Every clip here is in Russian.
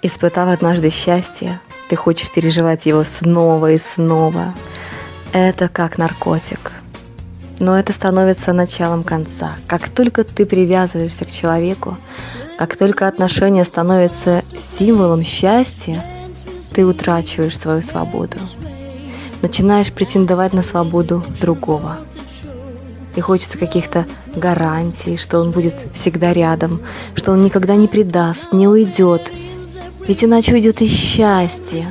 Испытав однажды счастье, ты хочешь переживать его снова и снова. Это как наркотик. Но это становится началом конца. Как только ты привязываешься к человеку, как только отношения становятся символом счастья, ты утрачиваешь свою свободу. Начинаешь претендовать на свободу другого. И хочется каких-то гарантий, что он будет всегда рядом, что он никогда не предаст, не уйдет. Ведь иначе уйдет и счастье.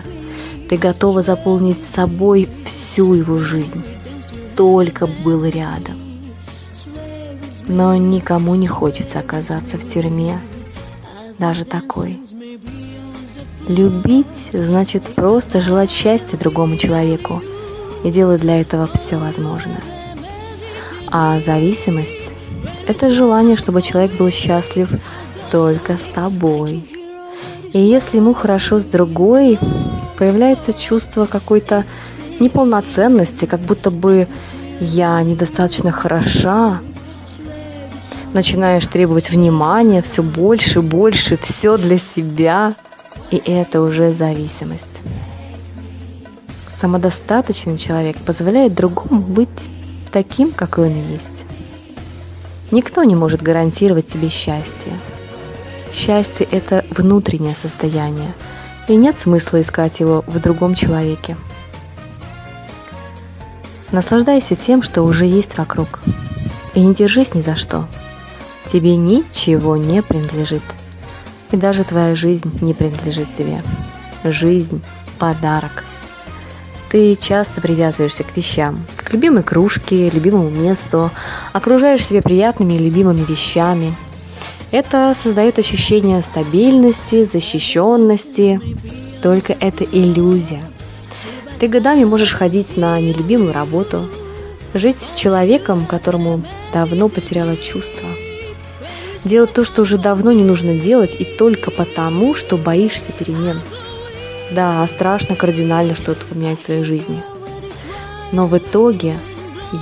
Ты готова заполнить собой всю его жизнь, только был рядом. Но никому не хочется оказаться в тюрьме, даже такой. Любить значит просто желать счастья другому человеку и делать для этого все возможное. А зависимость – это желание, чтобы человек был счастлив только с тобой. И если ему хорошо с другой, появляется чувство какой-то неполноценности, как будто бы я недостаточно хороша. Начинаешь требовать внимания все больше, больше, все для себя. И это уже зависимость. Самодостаточный человек позволяет другому быть таким, какой он есть. Никто не может гарантировать тебе счастье. Счастье – это внутреннее состояние, и нет смысла искать его в другом человеке. Наслаждайся тем, что уже есть вокруг, и не держись ни за что. Тебе ничего не принадлежит, и даже твоя жизнь не принадлежит тебе. Жизнь – подарок – ты часто привязываешься к вещам, к любимой кружке, любимому месту, окружаешь себя приятными и любимыми вещами. Это создает ощущение стабильности, защищенности. Только это иллюзия. Ты годами можешь ходить на нелюбимую работу, жить с человеком, которому давно потеряла чувства. Делать то, что уже давно не нужно делать, и только потому, что боишься перемен – да, страшно кардинально что-то поменять в своей жизни. Но в итоге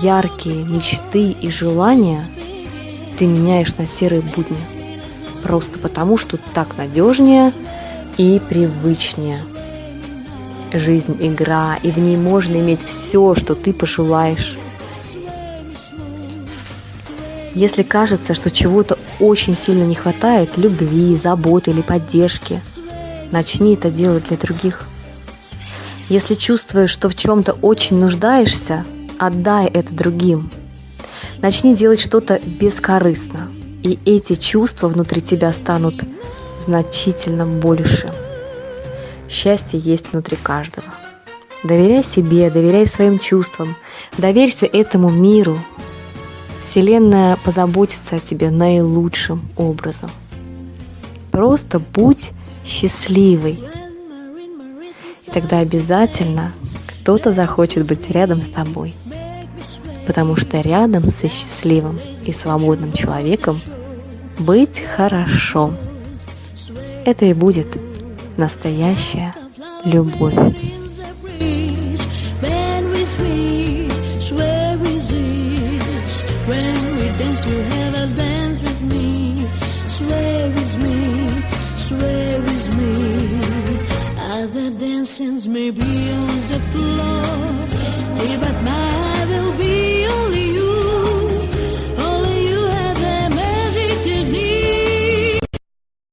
яркие мечты и желания ты меняешь на серые будни. Просто потому, что так надежнее и привычнее. Жизнь – игра, и в ней можно иметь все, что ты пожелаешь. Если кажется, что чего-то очень сильно не хватает – любви, заботы или поддержки – Начни это делать для других. Если чувствуешь, что в чем-то очень нуждаешься, отдай это другим. Начни делать что-то бескорыстно, и эти чувства внутри тебя станут значительно больше. Счастье есть внутри каждого. Доверяй себе, доверяй своим чувствам, доверься этому миру. Вселенная позаботится о тебе наилучшим образом. Просто будь счастливый. И тогда обязательно кто-то захочет быть рядом с тобой. Потому что рядом со счастливым и свободным человеком быть хорошо. Это и будет настоящая любовь. Dancings may be on the floor, but my